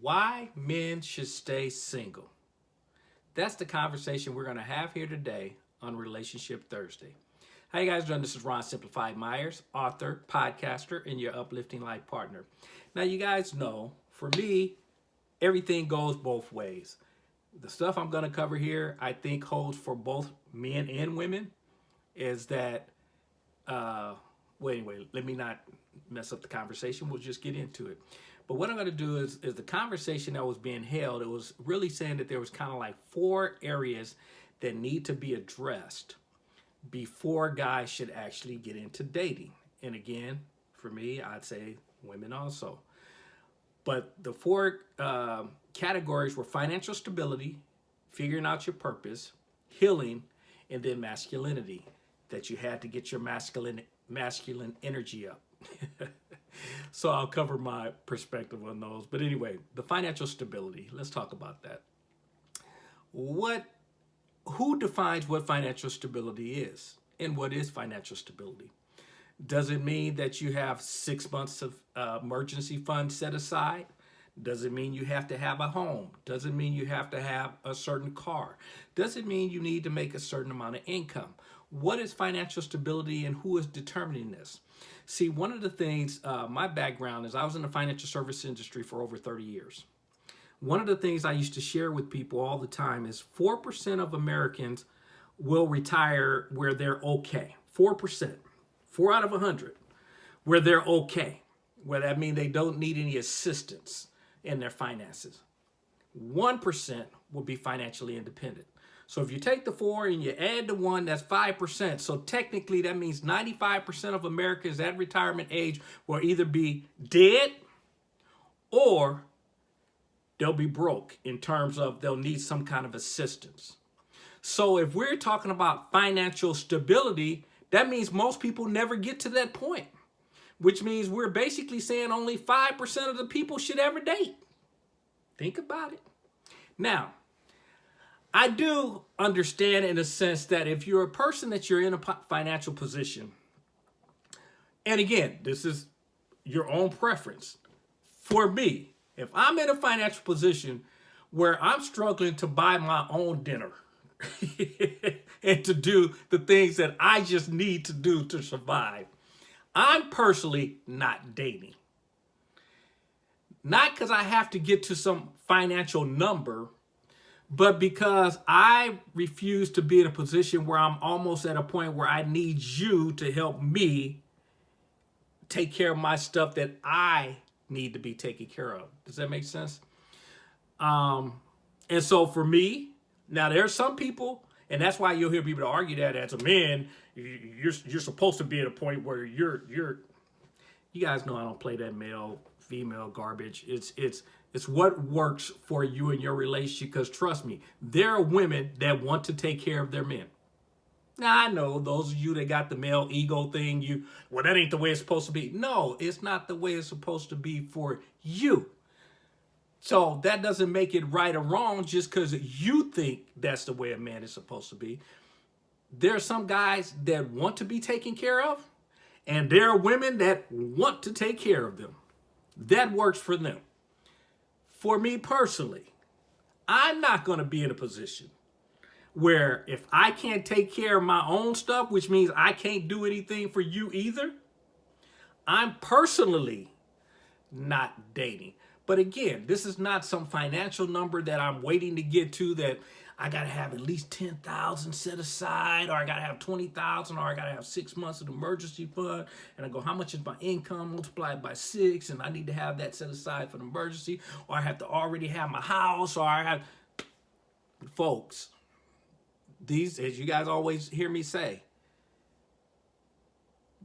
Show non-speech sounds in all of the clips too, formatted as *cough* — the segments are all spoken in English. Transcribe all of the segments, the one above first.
why men should stay single. That's the conversation we're going to have here today on Relationship Thursday. How you guys doing? This is Ron Simplified Myers, author, podcaster, and your uplifting life partner. Now, you guys know, for me, everything goes both ways. The stuff I'm going to cover here, I think holds for both men and women, is that, uh, well, anyway, let me not mess up the conversation. We'll just get into it. But what I'm going to do is, is the conversation that was being held, it was really saying that there was kind of like four areas that need to be addressed before guys should actually get into dating. And again, for me, I'd say women also. But the four uh, categories were financial stability, figuring out your purpose, healing, and then masculinity, that you had to get your masculine masculine energy up. *laughs* *laughs* so I'll cover my perspective on those. But anyway, the financial stability, let's talk about that. What, who defines what financial stability is and what is financial stability? Does it mean that you have six months of uh, emergency fund set aside? Does it mean you have to have a home? Does it mean you have to have a certain car? Does it mean you need to make a certain amount of income? What is financial stability and who is determining this? See, one of the things, uh, my background is I was in the financial service industry for over 30 years. One of the things I used to share with people all the time is 4% of Americans will retire where they're okay. 4%, 4 out of 100, where they're okay. Where that means they don't need any assistance in their finances. 1% will be financially independent. So if you take the four and you add the one, that's 5%. So technically that means 95% of Americans at retirement age will either be dead or they'll be broke in terms of they'll need some kind of assistance. So if we're talking about financial stability, that means most people never get to that point, which means we're basically saying only 5% of the people should ever date. Think about it. Now, I do understand in a sense that if you're a person that you're in a financial position, and again, this is your own preference. For me, if I'm in a financial position where I'm struggling to buy my own dinner *laughs* and to do the things that I just need to do to survive, I'm personally not dating. Not because I have to get to some financial number but because I refuse to be in a position where I'm almost at a point where I need you to help me take care of my stuff that I need to be taken care of. Does that make sense? Um, and so for me, now there's some people, and that's why you'll hear people argue that as a man, you're you're supposed to be at a point where you're you're. You guys know I don't play that male female garbage. It's it's it's what works for you and your relationship because trust me, there are women that want to take care of their men. Now, I know those of you that got the male ego thing, you, well, that ain't the way it's supposed to be. No, it's not the way it's supposed to be for you. So that doesn't make it right or wrong just because you think that's the way a man is supposed to be. There are some guys that want to be taken care of, and there are women that want to take care of them. That works for them for me personally, I'm not going to be in a position where if I can't take care of my own stuff, which means I can't do anything for you either, I'm personally not dating. But again, this is not some financial number that I'm waiting to get to that I got to have at least 10,000 set aside, or I got to have 20,000, or I got to have six months of emergency fund. And I go, how much is my income multiplied by six? And I need to have that set aside for the emergency, or I have to already have my house, or I have, folks, these, as you guys always hear me say,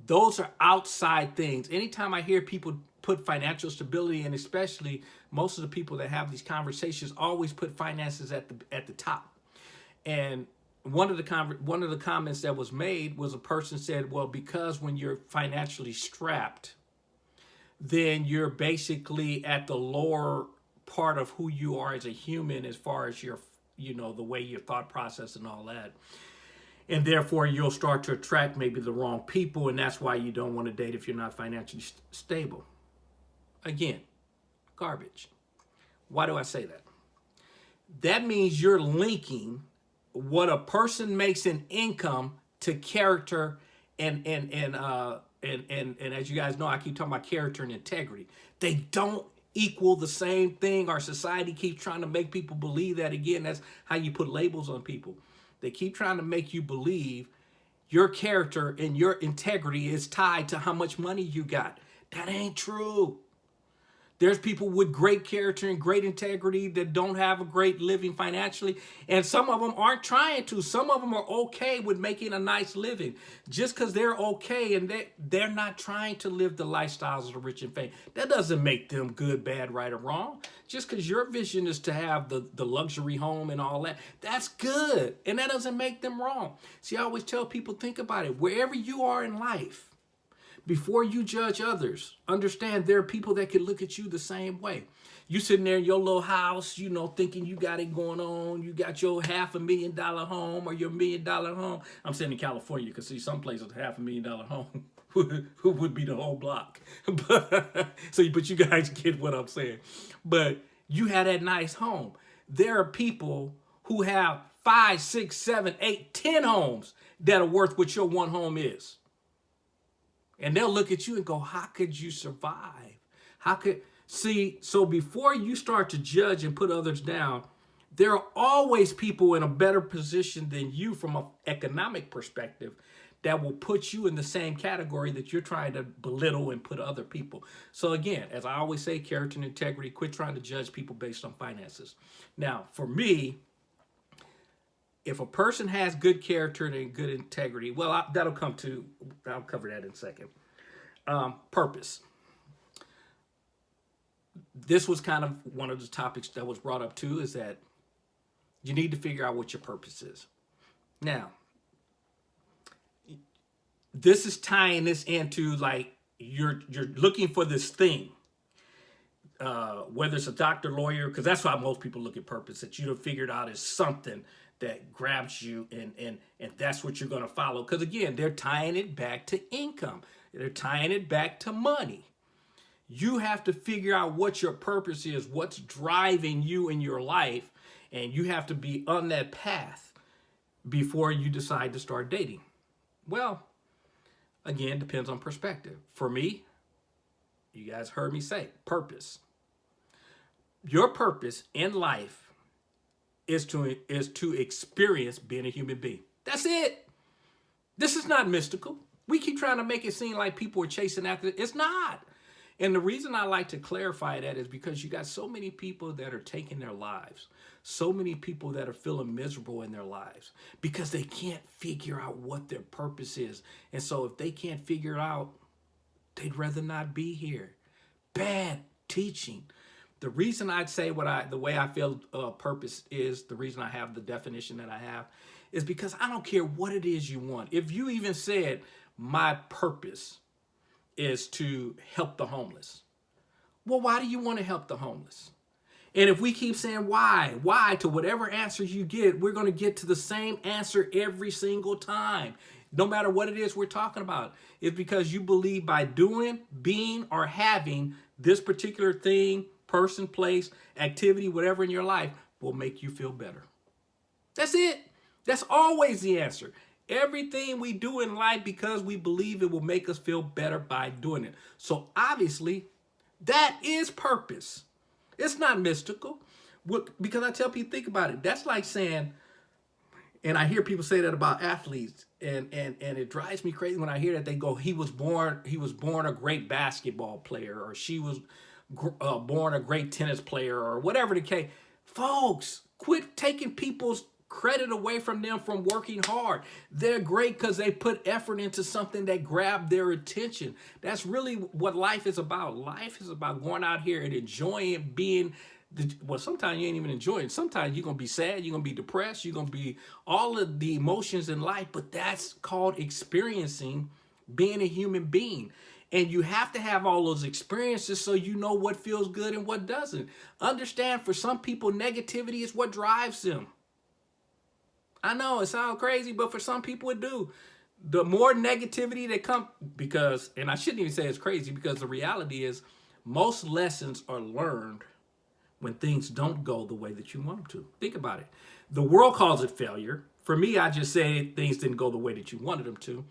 those are outside things. Anytime I hear people put financial stability and especially most of the people that have these conversations always put finances at the at the top. And one of the one of the comments that was made was a person said, well, because when you're financially strapped, then you're basically at the lower part of who you are as a human as far as your, you know, the way your thought process and all that. And therefore, you'll start to attract maybe the wrong people, and that's why you don't want to date if you're not financially st stable. Again, garbage. Why do I say that? That means you're linking what a person makes in income to character and and and uh and and and as you guys know, I keep talking about character and integrity. They don't equal the same thing. Our society keeps trying to make people believe that again. That's how you put labels on people. They keep trying to make you believe your character and your integrity is tied to how much money you got. That ain't true. There's people with great character and great integrity that don't have a great living financially. And some of them aren't trying to. Some of them are okay with making a nice living. Just because they're okay and they, they're not trying to live the lifestyles of the rich and famous. That doesn't make them good, bad, right, or wrong. Just because your vision is to have the, the luxury home and all that, that's good. And that doesn't make them wrong. See, I always tell people, think about it. Wherever you are in life, before you judge others, understand there are people that can look at you the same way. You sitting there in your little house, you know, thinking you got it going on. You got your half a million dollar home or your million dollar home. I'm sitting in California because see some places a half a million dollar home *laughs* who would be the whole block. *laughs* but, so, but you guys get what I'm saying. But you had that nice home. There are people who have five, six, seven, eight, ten homes that are worth what your one home is. And they'll look at you and go, how could you survive? How could, see, so before you start to judge and put others down, there are always people in a better position than you from an economic perspective that will put you in the same category that you're trying to belittle and put other people. So again, as I always say, character and integrity, quit trying to judge people based on finances. Now, for me, if a person has good character and good integrity, well, I, that'll come to, I'll cover that in a second. Um, purpose. This was kind of one of the topics that was brought up too, is that you need to figure out what your purpose is. Now, this is tying this into like, you're, you're looking for this thing. Uh, whether it's a doctor, lawyer, because that's why most people look at purpose, that you have figured out is something that grabs you and and and that's what you're going to follow. Because again they're tying it back to income. They're tying it back to money. You have to figure out what your purpose is what's driving you in your life and you have to be on that path before you decide to start dating. Well again depends on perspective. For me you guys heard me say purpose. Your purpose in life is to is to experience being a human being. That's it. This is not mystical. We keep trying to make it seem like people are chasing after it. It's not. And the reason I like to clarify that is because you got so many people that are taking their lives, so many people that are feeling miserable in their lives because they can't figure out what their purpose is. And so if they can't figure it out, they'd rather not be here. Bad teaching. The reason I'd say what I, the way I feel uh, purpose is, the reason I have the definition that I have, is because I don't care what it is you want. If you even said, my purpose is to help the homeless. Well, why do you want to help the homeless? And if we keep saying why, why to whatever answer you get, we're going to get to the same answer every single time. No matter what it is we're talking about. It's because you believe by doing, being, or having this particular thing person, place, activity, whatever in your life will make you feel better. That's it. That's always the answer. Everything we do in life because we believe it will make us feel better by doing it. So obviously, that is purpose. It's not mystical. Because I tell people, think about it. That's like saying, and I hear people say that about athletes, and and and it drives me crazy when I hear that they go, he was born, he was born a great basketball player, or she was uh, born a great tennis player or whatever the case. Folks, quit taking people's credit away from them from working hard. They're great because they put effort into something that grabbed their attention. That's really what life is about. Life is about going out here and enjoying being well, sometimes you ain't even enjoying. Sometimes you're going to be sad. You're going to be depressed. You're going to be all of the emotions in life, but that's called experiencing being a human being. And you have to have all those experiences so you know what feels good and what doesn't. Understand for some people, negativity is what drives them. I know it sounds crazy, but for some people it do. The more negativity that come, because, and I shouldn't even say it's crazy because the reality is most lessons are learned when things don't go the way that you want them to. Think about it. The world calls it failure. For me, I just say things didn't go the way that you wanted them to.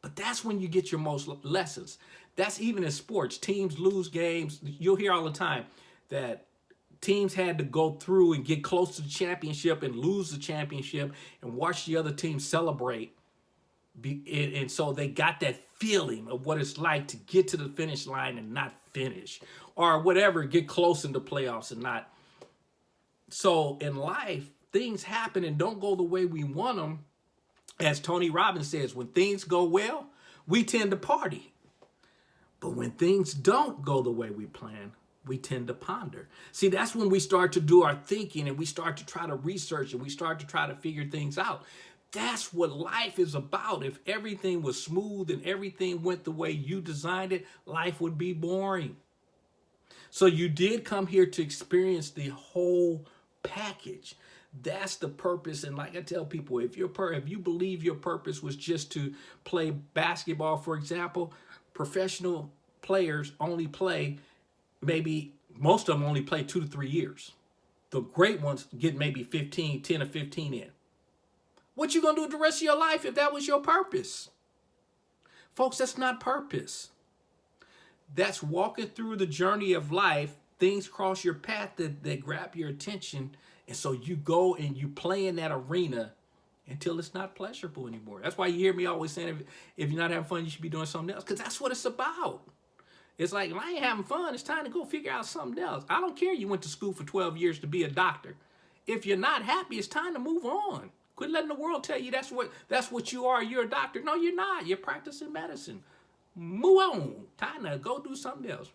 But that's when you get your most lessons. That's even in sports. Teams lose games. You'll hear all the time that teams had to go through and get close to the championship and lose the championship and watch the other team celebrate. And so they got that feeling of what it's like to get to the finish line and not finish or whatever, get close in the playoffs and not. So in life, things happen and don't go the way we want them. As Tony Robbins says, when things go well, we tend to party. But when things don't go the way we plan, we tend to ponder. See, that's when we start to do our thinking and we start to try to research and we start to try to figure things out. That's what life is about. If everything was smooth and everything went the way you designed it, life would be boring. So you did come here to experience the whole package. That's the purpose. And like I tell people, if your if you believe your purpose was just to play basketball, for example, professional players only play maybe most of them only play two to three years. The great ones get maybe 15, 10 or 15 in. What you gonna do the rest of your life if that was your purpose? Folks, that's not purpose. That's walking through the journey of life. Things cross your path that, that grab your attention and so you go and you play in that arena until it's not pleasurable anymore. That's why you hear me always saying, if, if you're not having fun, you should be doing something else. Because that's what it's about. It's like, if I ain't having fun, it's time to go figure out something else. I don't care you went to school for 12 years to be a doctor. If you're not happy, it's time to move on. Quit letting the world tell you that's what that's what you are. You're a doctor. No, you're not. You're practicing medicine. Move on. Time to go do something else.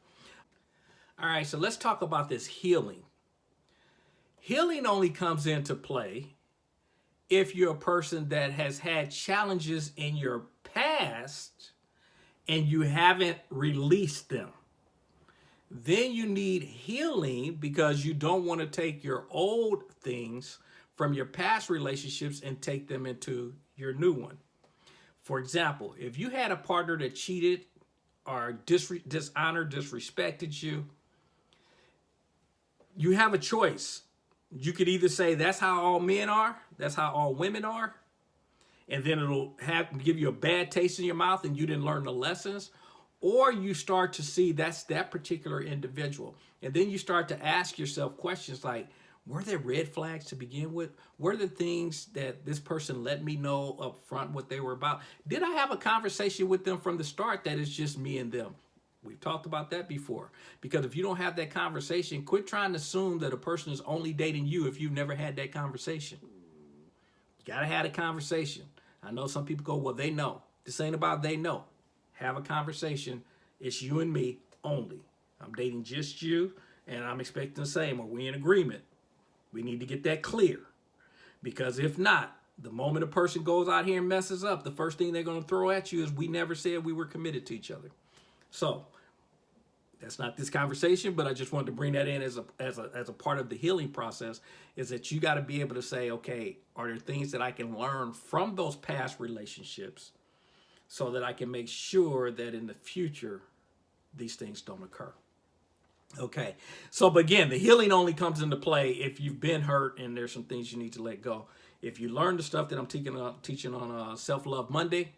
All right, so let's talk about this healing. Healing only comes into play if you're a person that has had challenges in your past and you haven't released them. Then you need healing because you don't want to take your old things from your past relationships and take them into your new one. For example, if you had a partner that cheated or dishonored, disrespected you, you have a choice you could either say that's how all men are, that's how all women are, and then it'll have give you a bad taste in your mouth and you didn't learn the lessons, or you start to see that's that particular individual. And then you start to ask yourself questions like, were there red flags to begin with? Were the things that this person let me know up front what they were about? Did I have a conversation with them from the start that is just me and them? We've talked about that before. Because if you don't have that conversation, quit trying to assume that a person is only dating you if you've never had that conversation. You got to have a conversation. I know some people go, well, they know. This ain't about they know. Have a conversation. It's you and me only. I'm dating just you, and I'm expecting the same. Are we in agreement? We need to get that clear. Because if not, the moment a person goes out here and messes up, the first thing they're going to throw at you is we never said we were committed to each other. So that's not this conversation, but I just wanted to bring that in as a, as a, as a part of the healing process is that you got to be able to say, okay, are there things that I can learn from those past relationships so that I can make sure that in the future, these things don't occur. Okay, so but again, the healing only comes into play if you've been hurt and there's some things you need to let go. If you learn the stuff that I'm teaching on, teaching on uh, Self-Love Monday,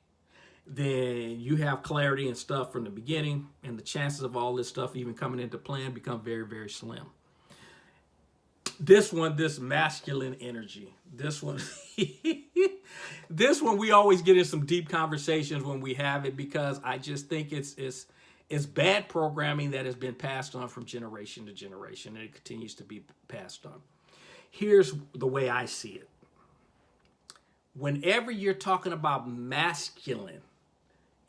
then you have clarity and stuff from the beginning and the chances of all this stuff even coming into plan become very, very slim. This one, this masculine energy, this one, *laughs* this one, we always get in some deep conversations when we have it because I just think it's, it's, it's bad programming that has been passed on from generation to generation and it continues to be passed on. Here's the way I see it. Whenever you're talking about masculine,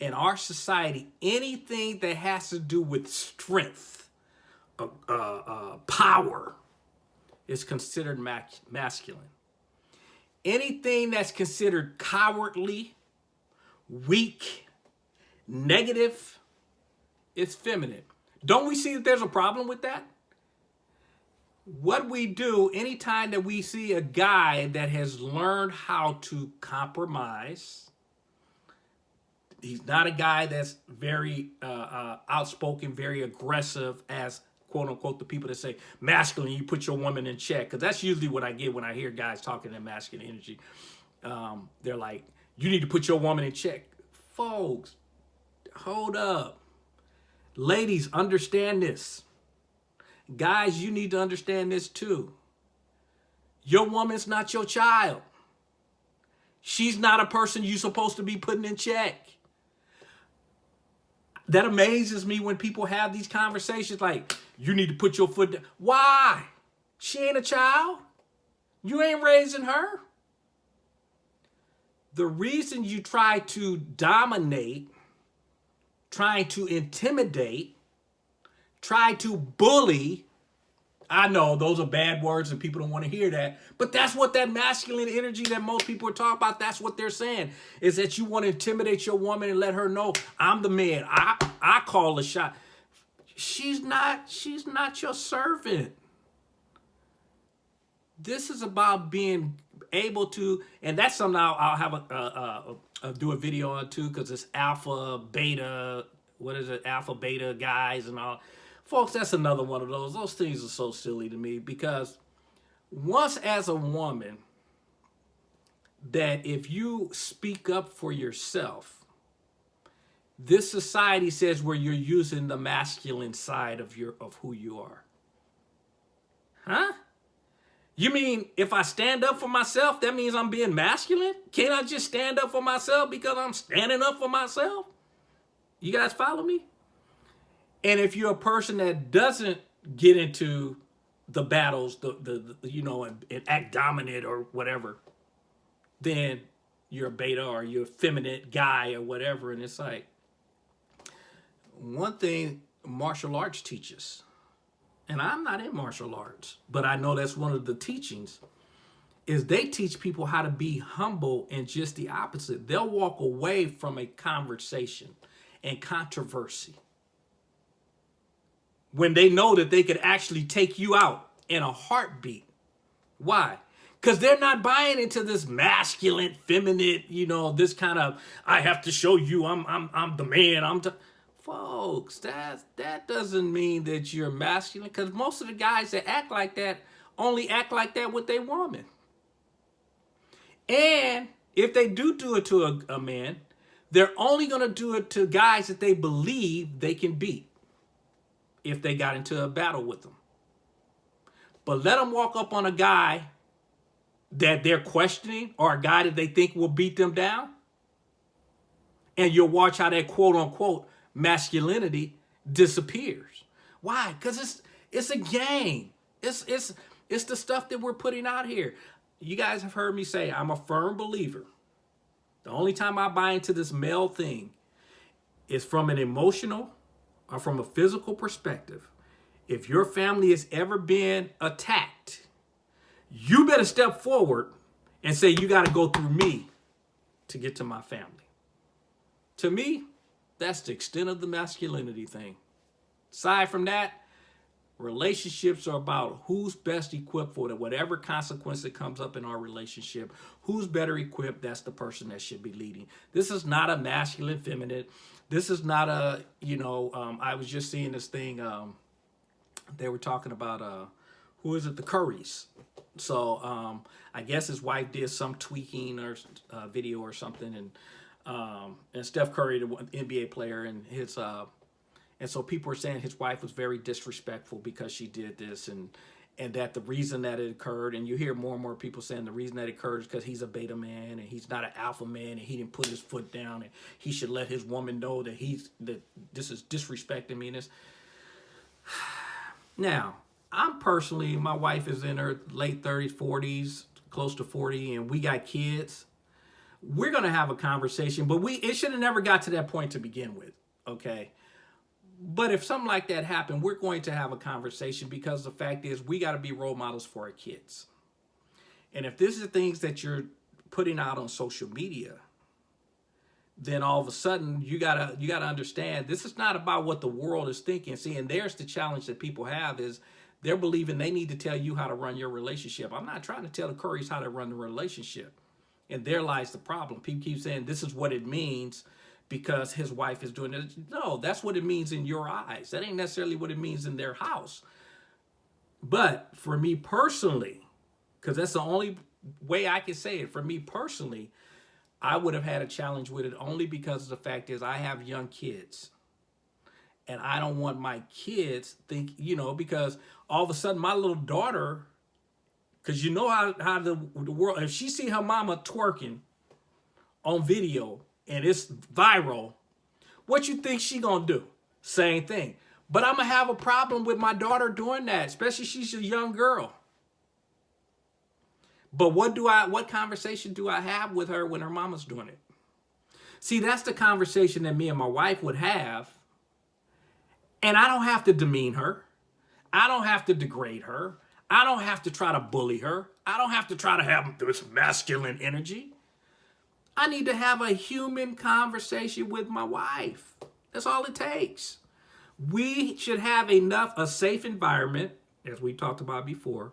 in our society, anything that has to do with strength, uh, uh, uh, power, is considered masculine. Anything that's considered cowardly, weak, negative, is feminine. Don't we see that there's a problem with that? What we do anytime that we see a guy that has learned how to compromise, he's not a guy that's very uh, uh, outspoken, very aggressive as quote unquote the people that say masculine, you put your woman in check. Because that's usually what I get when I hear guys talking in masculine energy. Um, they're like, you need to put your woman in check. Folks, hold up. Ladies, understand this. Guys, you need to understand this too. Your woman's not your child. She's not a person you're supposed to be putting in check. That amazes me when people have these conversations like, you need to put your foot down. Why? She ain't a child. You ain't raising her. The reason you try to dominate, trying to intimidate, try to bully I know those are bad words and people don't want to hear that. But that's what that masculine energy that most people are talking about, that's what they're saying. Is that you want to intimidate your woman and let her know, I'm the man. I I call the shot. She's not, she's not your servant. This is about being able to, and that's something I'll, I'll have a, a, a, a, do a video on too, because it's alpha, beta, what is it, alpha, beta guys and all Folks, that's another one of those. Those things are so silly to me because once as a woman, that if you speak up for yourself, this society says where you're using the masculine side of your of who you are. Huh? You mean if I stand up for myself, that means I'm being masculine? Can't I just stand up for myself because I'm standing up for myself? You guys follow me? And if you're a person that doesn't get into the battles, the, the, the you know, and, and, act dominant or whatever, then you're a beta or you're a feminine guy or whatever. And it's like, one thing martial arts teaches, and I'm not in martial arts, but I know that's one of the teachings, is they teach people how to be humble and just the opposite. They'll walk away from a conversation and controversy when they know that they could actually take you out in a heartbeat. Why? Because they're not buying into this masculine, feminine, you know, this kind of, I have to show you I'm, I'm, I'm the man. I'm Folks, that, that doesn't mean that you're masculine because most of the guys that act like that only act like that with their woman. And if they do do it to a, a man, they're only going to do it to guys that they believe they can beat if they got into a battle with them. But let them walk up on a guy that they're questioning or a guy that they think will beat them down. And you'll watch how that quote unquote masculinity disappears. Why? Because it's it's a game. It's it's it's the stuff that we're putting out here. You guys have heard me say I'm a firm believer. The only time I buy into this male thing is from an emotional or from a physical perspective, if your family has ever been attacked, you better step forward and say, you got to go through me to get to my family. To me, that's the extent of the masculinity thing. Aside from that, relationships are about who's best equipped for it. Whatever consequence that comes up in our relationship, who's better equipped, that's the person that should be leading. This is not a masculine, feminine. This is not a, you know, um, I was just seeing this thing. Um, they were talking about, uh, who is it? The Currys. So um, I guess his wife did some tweaking or uh, video or something. And um, and Steph Curry, the NBA player, and his, uh, and so people were saying his wife was very disrespectful because she did this. And and that the reason that it occurred, and you hear more and more people saying the reason that it occurred is because he's a beta man and he's not an alpha man and he didn't put his foot down and he should let his woman know that he's that this is disrespecting me. And this. *sighs* Now, I'm personally, my wife is in her late 30s, 40s, close to 40, and we got kids. We're gonna have a conversation, but we it should have never got to that point to begin with. Okay. But if something like that happened, we're going to have a conversation because the fact is we got to be role models for our kids. And if this is things that you're putting out on social media, then all of a sudden you gotta you gotta understand this is not about what the world is thinking. See, and there's the challenge that people have is they're believing they need to tell you how to run your relationship. I'm not trying to tell the Currys how to run the relationship. And there lies the problem. People keep saying this is what it means because his wife is doing it. No, that's what it means in your eyes. That ain't necessarily what it means in their house. But for me personally, because that's the only way I can say it, for me personally, I would have had a challenge with it only because the fact is I have young kids. And I don't want my kids think, you know, because all of a sudden my little daughter, because you know how, how the, the world, if she see her mama twerking on video and it's viral, what you think she gonna do? Same thing. But I'm gonna have a problem with my daughter doing that, especially she's a young girl. But what do I what conversation do I have with her when her mama's doing it? See, that's the conversation that me and my wife would have. And I don't have to demean her. I don't have to degrade her. I don't have to try to bully her. I don't have to try to have this masculine energy. I need to have a human conversation with my wife. That's all it takes. We should have enough, a safe environment, as we talked about before,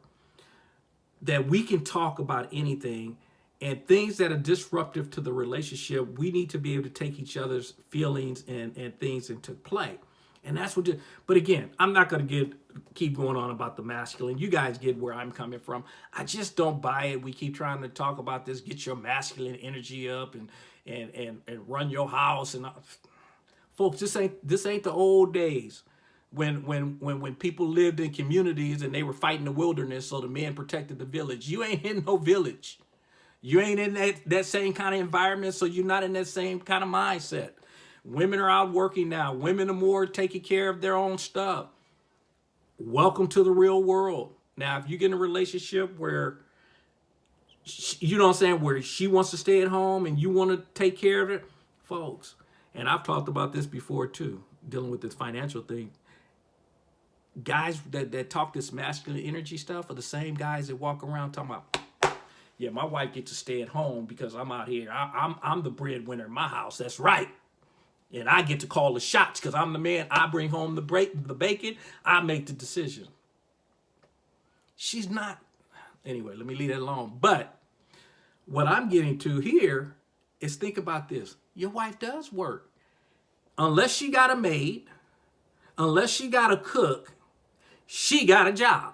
that we can talk about anything and things that are disruptive to the relationship, we need to be able to take each other's feelings and, and things into play. And that's what, but again, I'm not going to get keep going on about the masculine. You guys get where I'm coming from. I just don't buy it. We keep trying to talk about this, get your masculine energy up and, and, and, and run your house. And folks, this ain't, this ain't the old days when when when when people lived in communities and they were fighting the wilderness so the men protected the village you ain't in no village you ain't in that that same kind of environment so you're not in that same kind of mindset women are out working now women are more taking care of their own stuff welcome to the real world now if you get in a relationship where you know what i'm saying where she wants to stay at home and you want to take care of it folks and i've talked about this before too dealing with this financial thing guys that, that talk this masculine energy stuff are the same guys that walk around talking about, yeah, my wife gets to stay at home because I'm out here. I, I'm, I'm the breadwinner in my house. That's right. And I get to call the shots because I'm the man. I bring home the break, the bacon. I make the decision. She's not. Anyway, let me leave that alone. But what I'm getting to here is think about this. Your wife does work. Unless she got a maid, unless she got a cook, she got a job.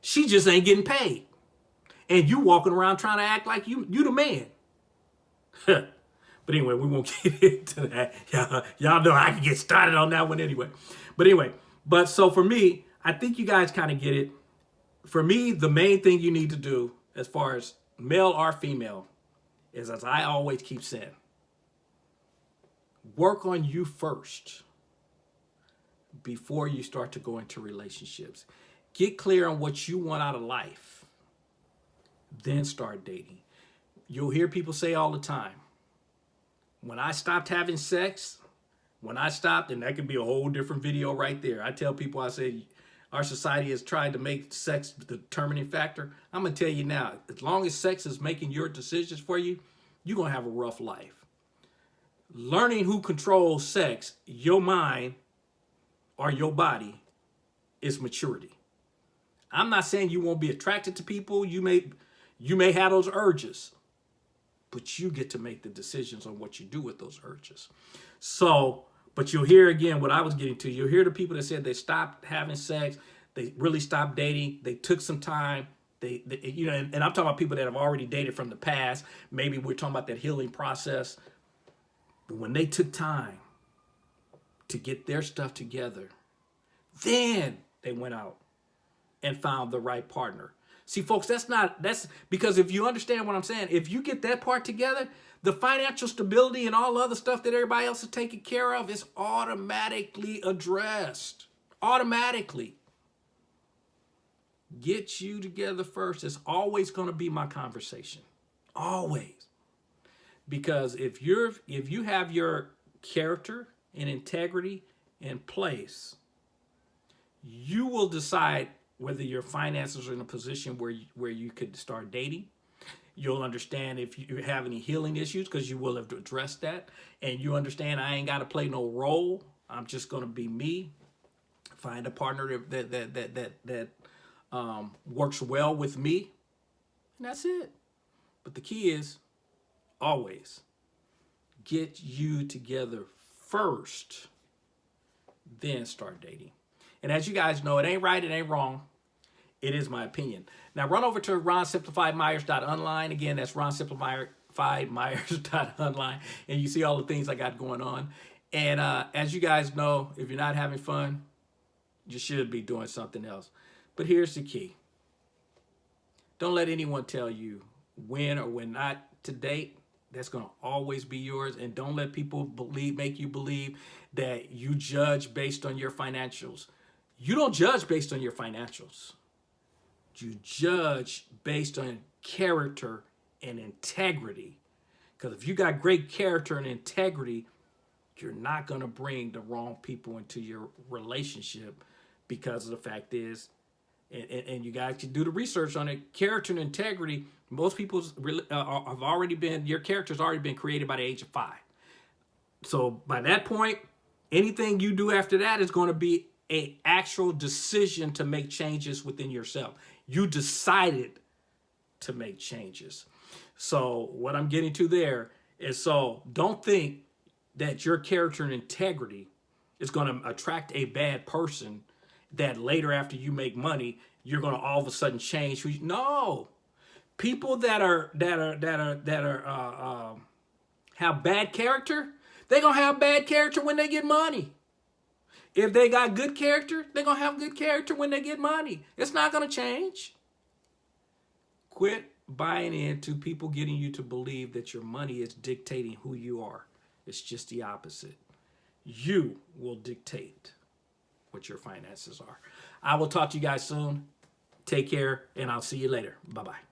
She just ain't getting paid. And you walking around trying to act like you you the man. *laughs* but anyway, we won't *laughs* get into that. Y'all, y'all know I can get started on that one anyway. But anyway, but so for me, I think you guys kind of get it. For me, the main thing you need to do as far as male or female is as I always keep saying, work on you first before you start to go into relationships. Get clear on what you want out of life. Then start dating. You'll hear people say all the time, when I stopped having sex, when I stopped, and that could be a whole different video right there. I tell people, I say, our society has tried to make sex the determining factor. I'm going to tell you now, as long as sex is making your decisions for you, you're going to have a rough life. Learning who controls sex, your mind or your body is maturity. I'm not saying you won't be attracted to people. You may, you may have those urges, but you get to make the decisions on what you do with those urges. So, but you'll hear again what I was getting to. You'll hear the people that said they stopped having sex, they really stopped dating, they took some time, they, they you know, and, and, I'm talking about people that have already dated from the past. Maybe we're talking about that healing process. But when they took time to get their stuff together. Then they went out and found the right partner. See, folks, that's not, that's because if you understand what I'm saying, if you get that part together, the financial stability and all other stuff that everybody else is taking care of is automatically addressed. Automatically. Get you together first. It's always going to be my conversation. Always. Because if you're if you have your character and integrity in place, you will decide whether your finances are in a position where you, where you could start dating. You'll understand if you have any healing issues because you will have addressed that. And you understand I ain't got to play no role. I'm just going to be me. Find a partner that that that that that um, works well with me. And that's it. But the key is always get you together first, then start dating. And as you guys know, it ain't right, it ain't wrong. It is my opinion. Now run over to ronsimplifiedmyers.online. Again, that's ronsimplifiedmyers.online. And you see all the things I got going on. And uh, as you guys know, if you're not having fun, you should be doing something else. But here's the key. Don't let anyone tell you when or when not to date. That's going to always be yours. And don't let people believe, make you believe that you judge based on your financials. You don't judge based on your financials. You judge based on character and integrity. Because if you got great character and integrity, you're not going to bring the wrong people into your relationship because the fact is, and, and, you guys can do the research on it, character and integrity, most people's uh, have already been, your character's already been created by the age of five. So by that point, anything you do after that is going to be a actual decision to make changes within yourself. You decided to make changes. So what I'm getting to there is so don't think that your character and integrity is going to attract a bad person that later after you make money, you're going to all of a sudden change. No, people that are, that are, that are, that are, uh, uh, have bad character, they're going to have bad character when they get money. If they got good character, they're going to have good character when they get money. It's not going to change. Quit buying into people getting you to believe that your money is dictating who you are. It's just the opposite. You will dictate what your finances are. I will talk to you guys soon. Take care, and I'll see you later. Bye-bye.